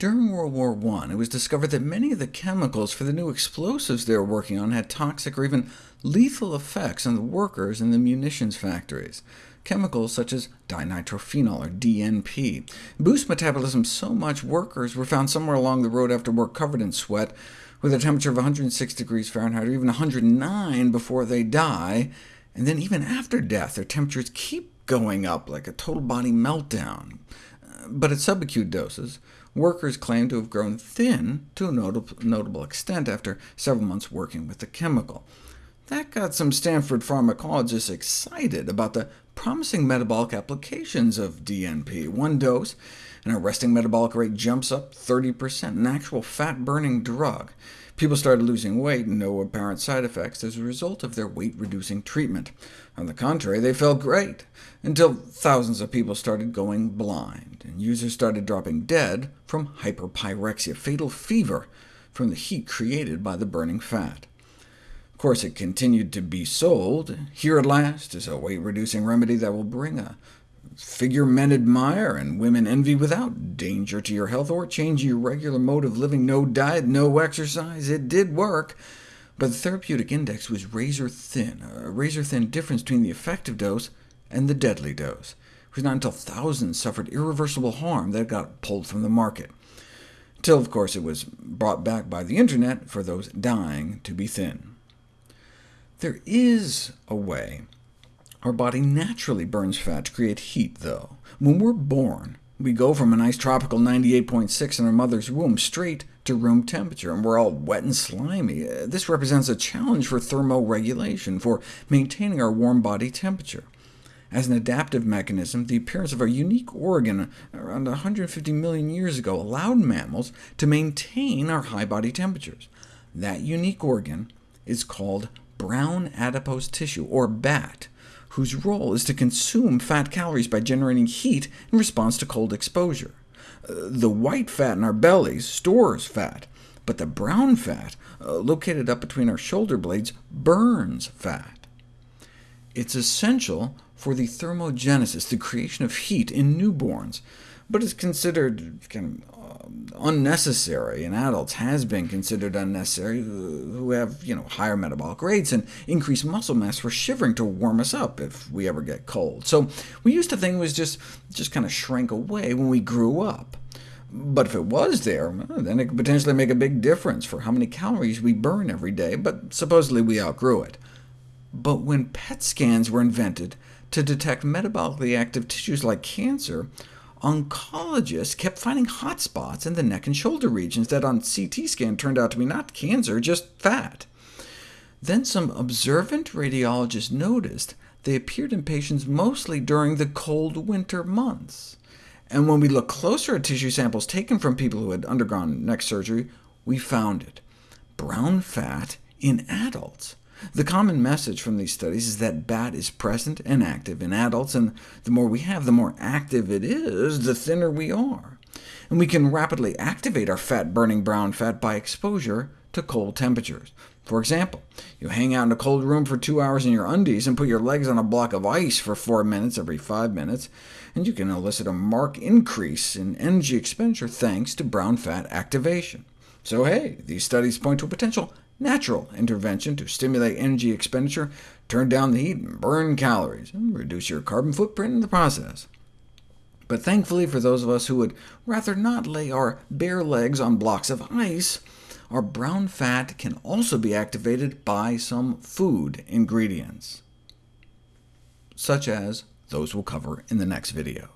During World War I, it was discovered that many of the chemicals for the new explosives they were working on had toxic or even lethal effects on the workers in the munitions factories. Chemicals such as dinitrophenol, or DNP, boost metabolism so much workers were found somewhere along the road after work covered in sweat, with a temperature of 106 degrees Fahrenheit, or even 109 before they die, and then even after death, their temperatures keep going up like a total body meltdown. Uh, but at subacute doses, workers claim to have grown thin to a notable extent after several months working with the chemical. That got some Stanford pharmacologists excited about the promising metabolic applications of DNP. One dose, and a resting metabolic rate jumps up 30%, an actual fat-burning drug. People started losing weight, no apparent side effects as a result of their weight-reducing treatment. On the contrary, they felt great, until thousands of people started going blind, and users started dropping dead from hyperpyrexia, fatal fever, from the heat created by the burning fat. Of course, it continued to be sold. Here at last is a weight-reducing remedy that will bring a figure men admire and women envy without danger to your health or change your regular mode of living, no diet, no exercise. It did work, but the therapeutic index was razor-thin, a razor-thin difference between the effective dose and the deadly dose. It was not until thousands suffered irreversible harm that it got pulled from the market, until, of course, it was brought back by the internet for those dying to be thin. There is a way our body naturally burns fat to create heat, though. When we're born, we go from a nice tropical 98.6 in our mother's womb straight to room temperature, and we're all wet and slimy. Uh, this represents a challenge for thermoregulation, for maintaining our warm body temperature. As an adaptive mechanism, the appearance of a unique organ around 150 million years ago allowed mammals to maintain our high body temperatures. That unique organ is called brown adipose tissue, or BAT, whose role is to consume fat calories by generating heat in response to cold exposure. Uh, the white fat in our bellies stores fat, but the brown fat, uh, located up between our shoulder blades, burns fat. It's essential for the thermogenesis, the creation of heat in newborns, but is considered kind of unnecessary in adults, has been considered unnecessary, who have you know, higher metabolic rates and increased muscle mass for shivering to warm us up if we ever get cold. So we used to think it was just, just kind of shrank away when we grew up. But if it was there, then it could potentially make a big difference for how many calories we burn every day, but supposedly we outgrew it. But when PET scans were invented to detect metabolically active tissues like cancer, oncologists kept finding hot spots in the neck and shoulder regions that on CT scan turned out to be not cancer, just fat. Then some observant radiologists noticed they appeared in patients mostly during the cold winter months. And when we looked closer at tissue samples taken from people who had undergone neck surgery, we found it. Brown fat in adults. The common message from these studies is that BAT is present and active in adults, and the more we have, the more active it is, the thinner we are. And we can rapidly activate our fat-burning brown fat by exposure to cold temperatures. For example, you hang out in a cold room for two hours in your undies and put your legs on a block of ice for four minutes every five minutes, and you can elicit a marked increase in energy expenditure thanks to brown fat activation. So hey, these studies point to a potential natural intervention to stimulate energy expenditure, turn down the heat, and burn calories, and reduce your carbon footprint in the process. But thankfully for those of us who would rather not lay our bare legs on blocks of ice, our brown fat can also be activated by some food ingredients, such as those we'll cover in the next video.